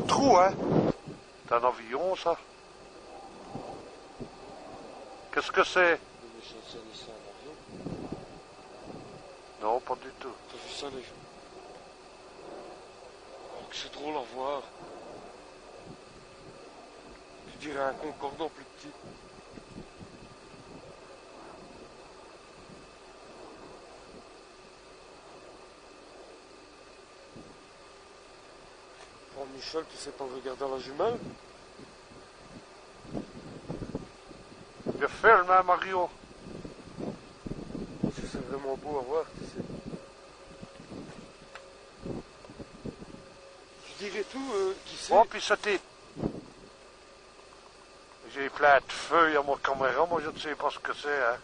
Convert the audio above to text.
de trou, hein C'est un avion, ça? Qu'est-ce que c'est? Non, pas du tout. T'as vu ça, les gens? Oh, que c'est drôle à voir. Tu dirais un concordant plus petit. Michel, tu sais pas regarder la jumelle? Je filme, hein, Mario C'est vraiment beau à voir, tu sais. Tu dirais tout, euh, qui c'est Oh, puis c'était... J'ai plein de feuilles à mon caméra, moi je ne sais pas ce que c'est, hein.